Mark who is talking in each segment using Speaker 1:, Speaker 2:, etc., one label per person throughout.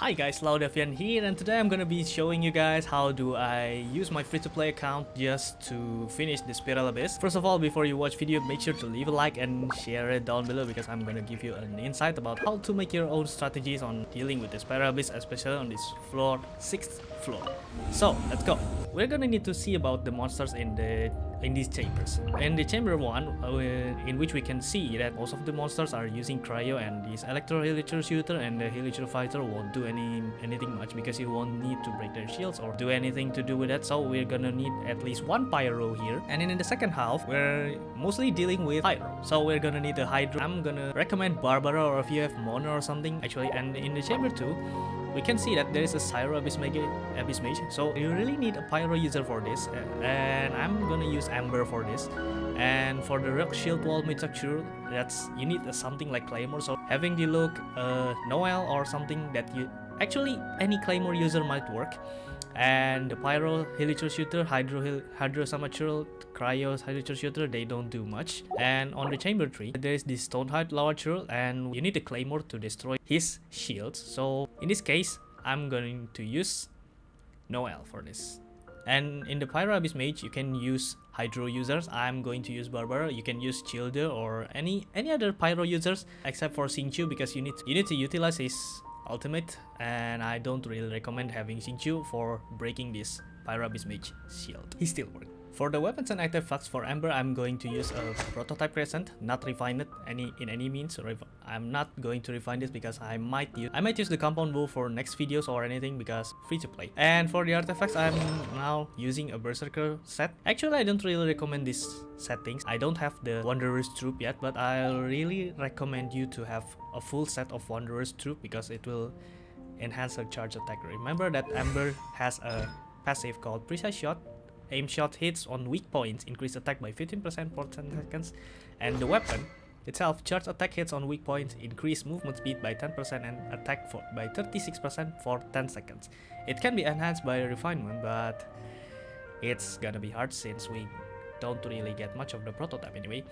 Speaker 1: Hi guys, Laudavian here and today I'm gonna be showing you guys how do I use my free-to-play account just to finish the Spiral Abyss. First of all, before you watch video, make sure to leave a like and share it down below because I'm gonna give you an insight about how to make your own strategies on dealing with the Spiral Abyss, especially on this floor, 6th floor. So, let's go. We're gonna need to see about the monsters in the in these chambers. In the chamber 1, uh, in which we can see that most of the monsters are using cryo and this electro hilichurl shooter and the hilichurl fighter won't do any anything much because you won't need to break their shields or do anything to do with that so we're gonna need at least one pyro here and in the second half we're mostly dealing with pyro so we're gonna need a hydro i'm gonna recommend barbara or if you have mona or something actually and in the chamber 2 we can see that there is a Cryo Abyss Mage, Abyss Mage, so you really need a Pyro user for this, and I'm gonna use Amber for this. And for the Rock Shield Wall Mid-Structure, that's you need something like Claymore, so having the look uh, Noelle or something that you actually any Claymore user might work. And the Pyro Hilichurl Shooter, Hydro Hydro Samachurl, Cryo Hilichurl Shooter, they don't do much. And on the Chamber tree there is this Stonehide Lawachurl, and you need a Claymore to destroy his shields. So in this case, I'm going to use Noelle for this. And in the Pyro Abyss Mage, you can use Hydro users. I'm going to use Barbara. You can use Childer or any any other Pyro users except for Xingqiu because you need you need to utilize his ultimate and I don't really recommend having Xingqiu for breaking this Pyro Abyss Mage shield. He still works. For the weapons and artifacts for Amber, I'm going to use a prototype crescent, not refine it any in any means. I'm not going to refine this because I might use I might use the compound bow for next videos or anything because free to play. And for the artifacts, I'm now using a berserker set. Actually, I don't really recommend these settings. I don't have the Wanderer's Troupe yet, but I really recommend you to have a full set of Wanderer's Troupe because it will enhance her charge attack. Remember that Amber has a passive called Precise Shot Aim shot hits on weak points increase attack by 15% for 10 seconds, and the weapon itself charge attack hits on weak points increase movement speed by 10% and attack for, by 36% for 10 seconds. It can be enhanced by refinement, but it's gonna be hard since we don't really get much of the prototype anyway.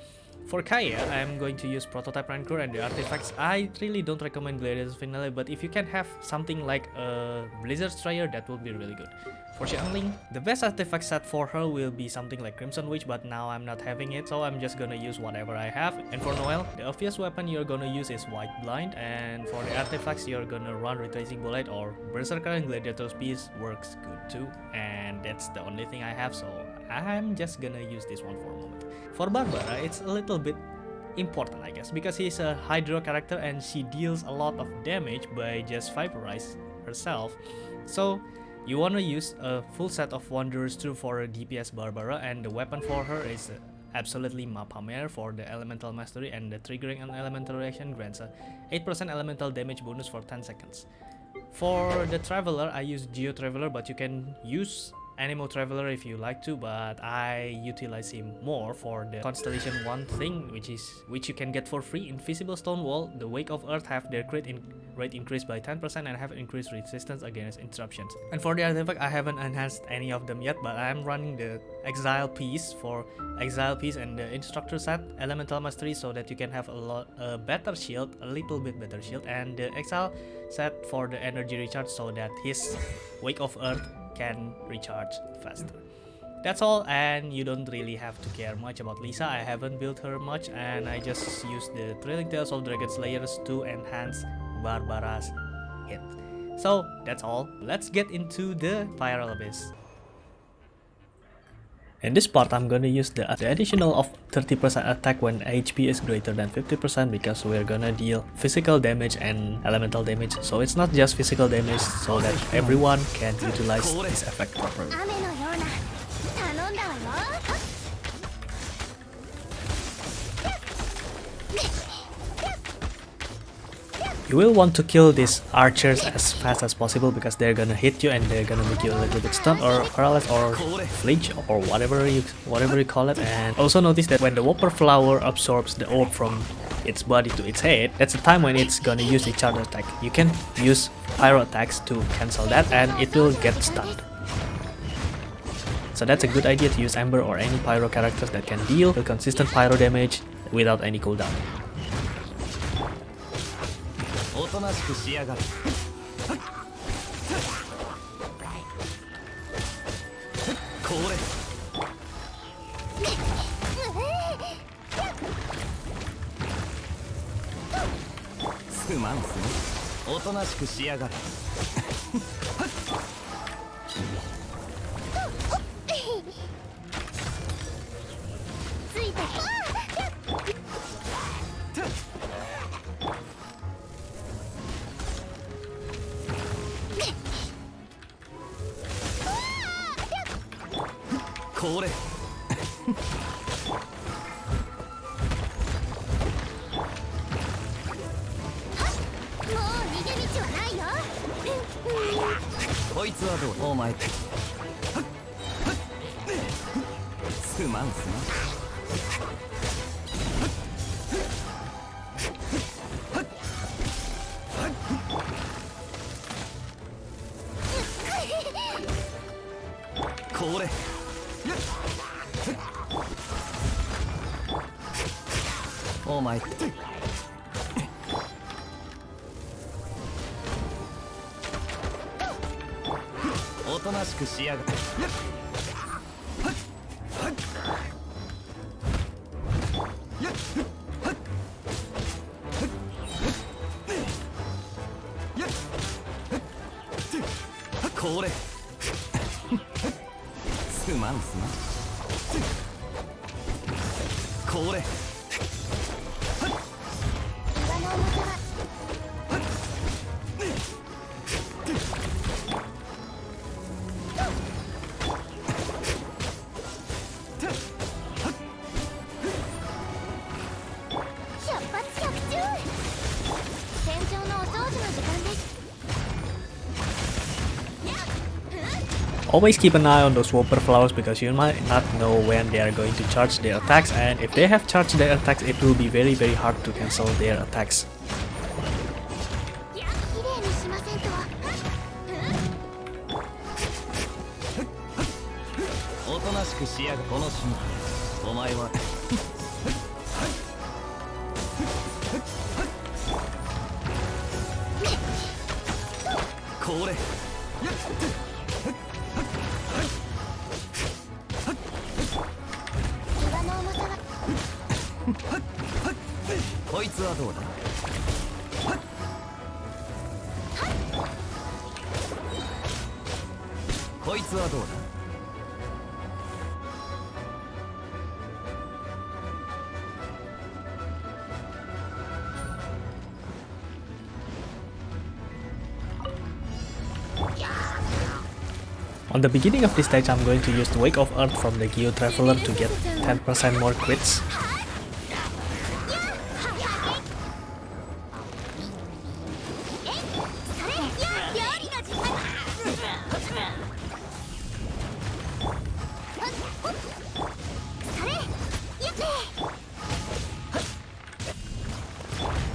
Speaker 1: For Kaeya, I'm going to use Prototype Rancor and the artifacts. I really don't recommend Gladiator's Finale, but if you can have something like a Blizzard Strayer, that would be really good. For Xiangling, the best artifact set for her will be something like Crimson Witch, but now I'm not having it, so I'm just gonna use whatever I have. And for Noelle, the obvious weapon you're gonna use is Whiteblind, and for the artifacts, you're gonna run Retracing Bolide or Berserker and Gladiator's Piece works good too. And that's the only thing I have, so I'm just gonna use this one for a moment. For Barbara, it's a little bit important I guess because he's a Hydro character and she deals a lot of damage by just vaporize herself. So you wanna use a full set of Wanderer's Troupe for DPS Barbara and the weapon for her is absolutely Mappa Mare for the Elemental Mastery and the triggering an elemental reaction grants a 8% elemental damage bonus for 10 seconds. For the Traveler, I use Geo Traveler but you can use Anemo Traveler if you like to, but I utilize him more for the Constellation 1 thing, which is which you can get for free. Invincible Stonewall, the Wake of Earth have their crit in rate increased by 10% and have increased resistance against interruptions. And for the artifact, I haven't enhanced any of them yet, but I'm running the Exile piece for Exile piece and the Instructor set, Elemental Mastery, so that you can have a lot a better shield, a little bit better shield, and the Exile set for the energy recharge so that his Wake of Earth can recharge faster. That's all and you don't really have to care much about Lisa, I haven't built her much and I just use the Thrilling Tales of Dragon Slayers to enhance Barbara's hit. So that's all, let's get into the Spiral Abyss. In this part, I'm gonna use the, the additional of 30% attack when HP is greater than 50% because we're gonna deal physical damage and elemental damage. So it's not just physical damage so that everyone can utilize this effect properly. You will want to kill these archers as fast as possible because they're gonna hit you and they're gonna make you a little bit stunned or paralyzed or flinch or whatever you whatever you call it. And also notice that when the Whopper Flower absorbs the orb from its body to its head, that's the time when it's gonna use its charge attack. You can use pyro attacks to cancel that and it will get stunned. So that's a good idea to use Amber or any pyro characters that can deal consistent pyro damage without any cooldown. なしくがる。
Speaker 2: すまんすね。おとなしくしやが
Speaker 3: る。
Speaker 2: これ。こいつはどう？お前すまんすまんおとなしくしやが
Speaker 3: って。
Speaker 1: Always keep an eye on those Whopper flowers because you might not know when they are going to charge their attacks and if they have charged their attacks it will be very very hard to cancel their attacks.
Speaker 2: こいつはどうだ
Speaker 1: On the beginning of this stage I'm going to use the Wake of Earth from the Geo Traveler to get 10% more crits.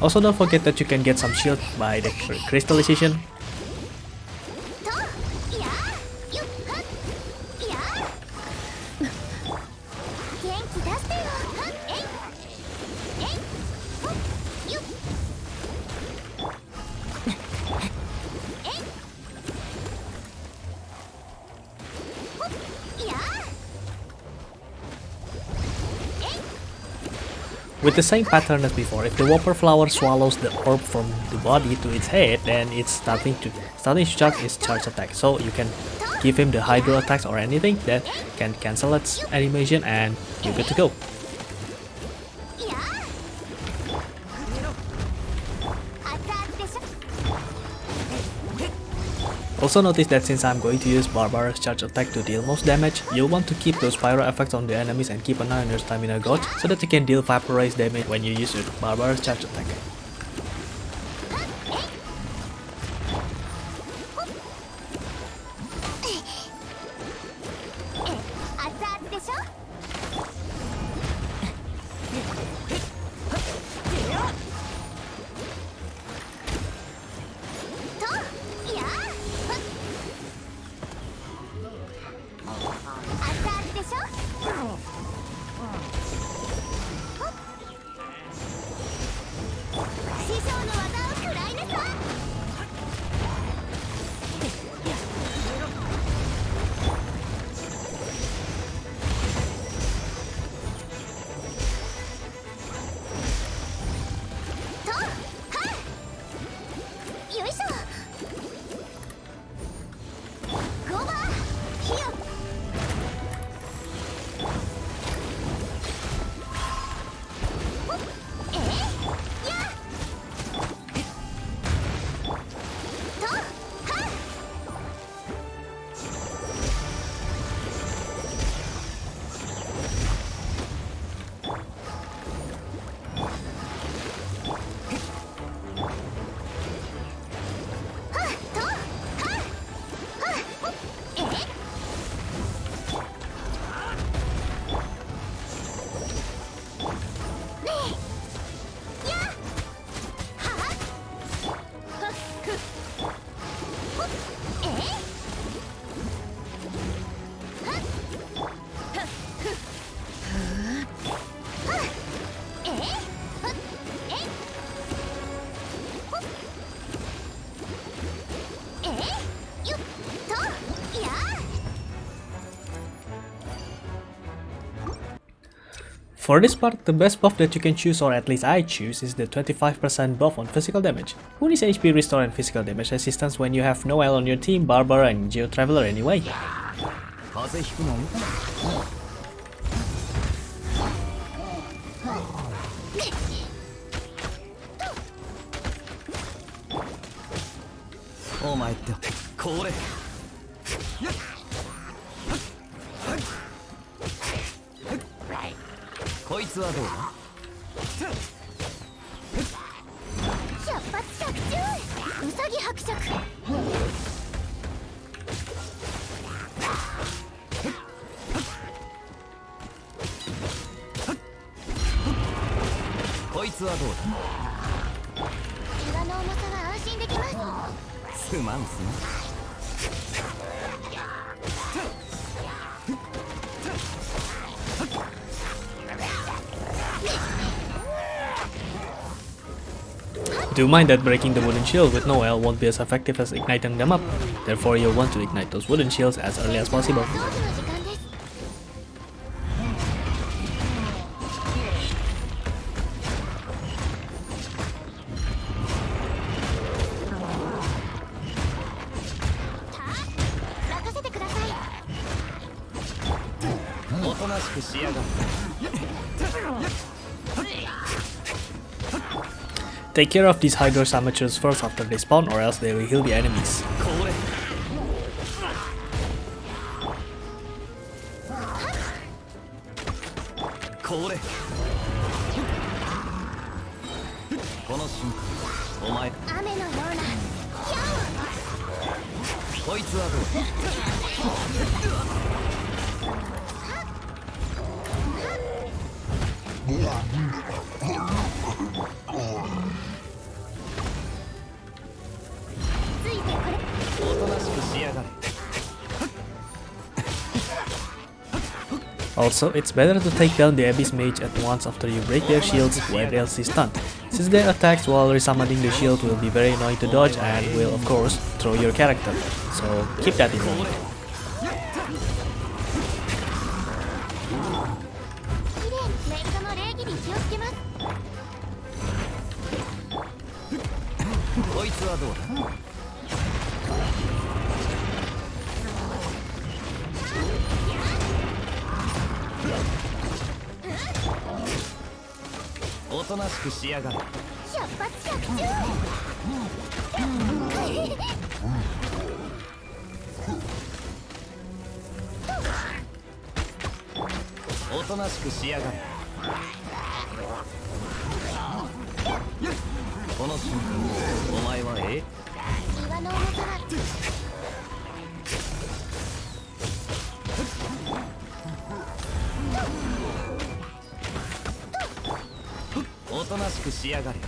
Speaker 1: Also don't forget that you can get some shield by the crystallization. With the same pattern as before, if the Whopper flower swallows the orb from the body to its head, then it's starting to starting to charge its charge attack. So you can give him the Hydro attacks or anything that can cancel its animation and you're good to go. Also notice that since I'm going to use Barbara's charge attack to deal most damage, you'll want to keep those pyro effects on the enemies and keep an eye on your stamina gauge so that you can deal vaporize damage when you use your Barbara's charge attack. For this part, the best buff that you can choose or at least I choose is the 25% buff on physical damage. Who needs HP restore and physical damage assistance when you have Noelle on your team, Barbara and Geo Traveler anyway?
Speaker 2: Oh my god. こいつはどうだ？
Speaker 3: 百発百中。ウサギ伯爵。
Speaker 2: こいつはどうだ？
Speaker 3: 怪我の重さは安心できます。
Speaker 2: すまんす
Speaker 1: Do mind that breaking the wooden shield with Noelle won't be as effective as igniting them up, therefore you'll want to ignite those wooden shields as early as possible. Take care of these Hydro Samachurls first after they spawn or else they will heal the enemies. Also, it's better to take down the Abyss Mage at once after you break their shields when else is stunned, since their attacks while resummoning the shield will be very annoying to dodge and will of course throw your character, so keep that in mind.
Speaker 2: となしくしやがれ。
Speaker 3: 百発百中
Speaker 2: おとなしくしやがれ。この瞬間お前はえ？
Speaker 3: 岩の重さは
Speaker 2: くしやがれ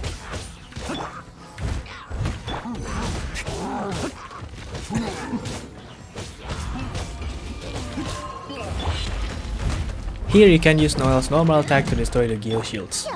Speaker 1: Here you can use Noelle's normal attack to destroy the Geo shields.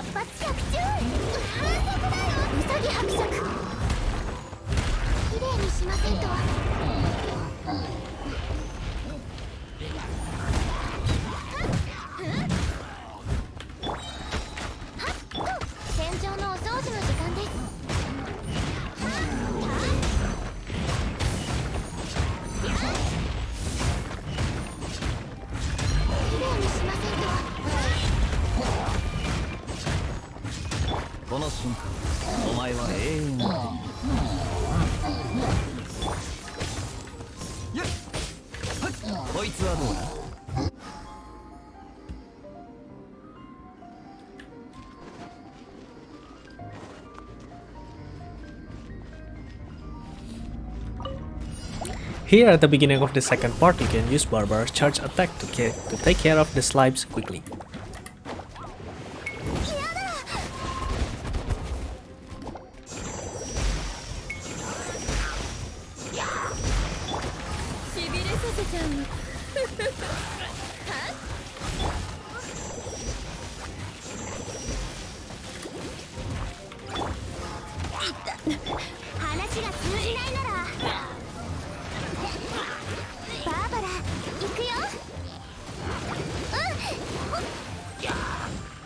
Speaker 1: Here at the beginning of the second part, you can use Barbara's charge attack to, to take care of the slimes quickly.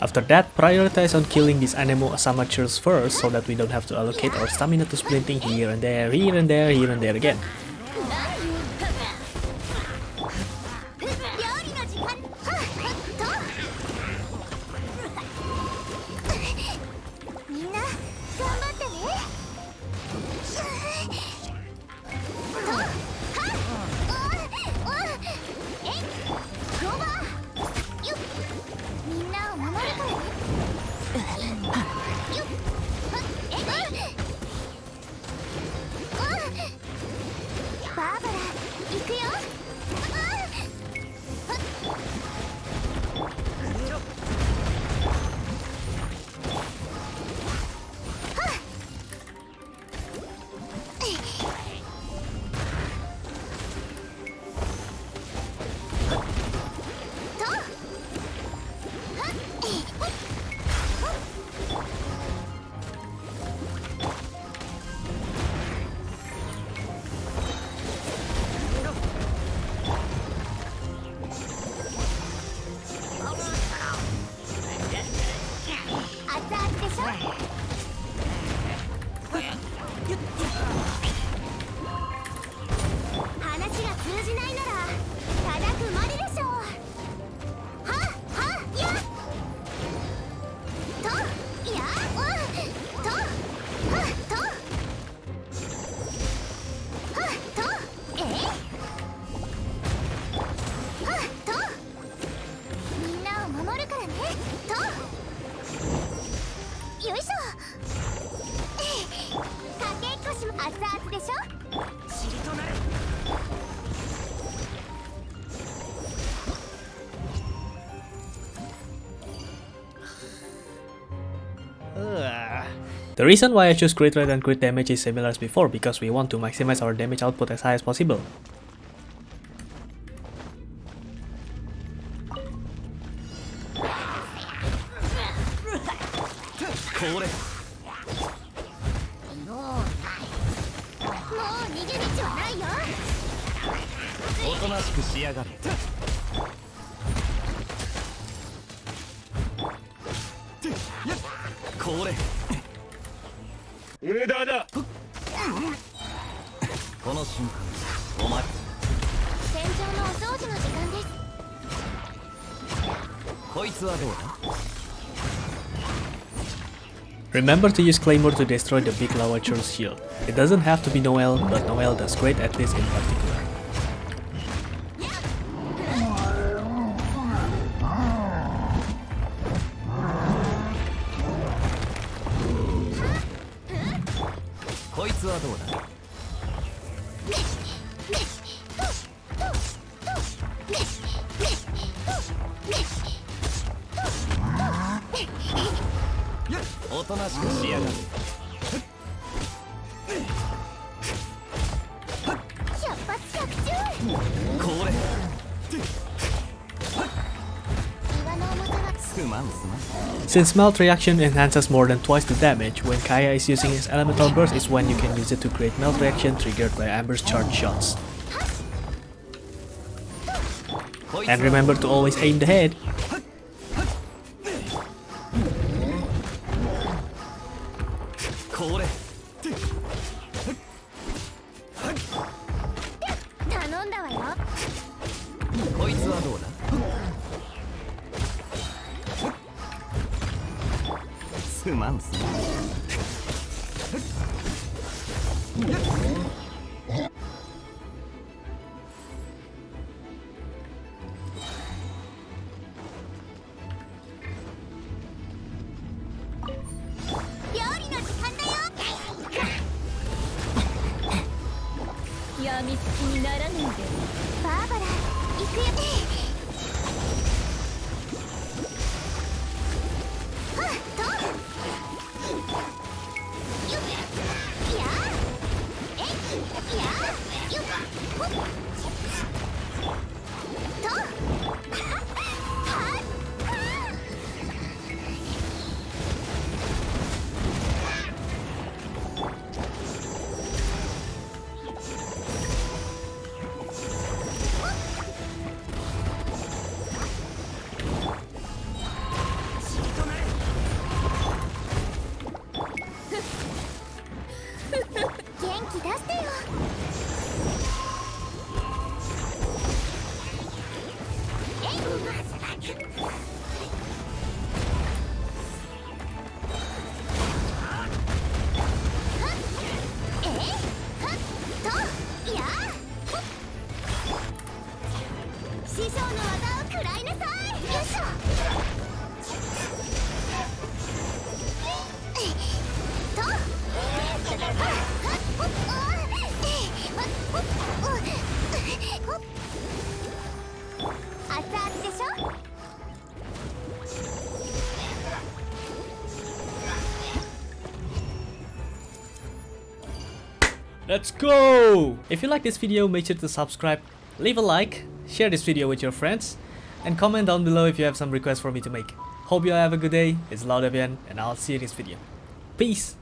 Speaker 1: After that, prioritize on killing these Anemo Samachurls first so that we don't have to allocate our stamina to sprinting here and there, here and there, here and there again. The reason why I choose crit rate and crit damage is similar as before because we want to maximize our damage output as high as possible. Remember to use Claymore to destroy the big Lawachurl shield. It doesn't have to be Noelle, but Noelle does great at this in particular. Since melt reaction enhances more than twice the damage, when Kaeya is using his elemental burst is when you can use it to create melt reaction triggered by Amber's charge shots. And remember to always aim the head!
Speaker 3: すまんすまん
Speaker 1: Let's go! If you like this video make sure to subscribe leave a like share this video with your friends, and comment down below if you have some requests for me to make. Hope you all have a good day, it's Laudavian, and I'll see you in this video. Peace!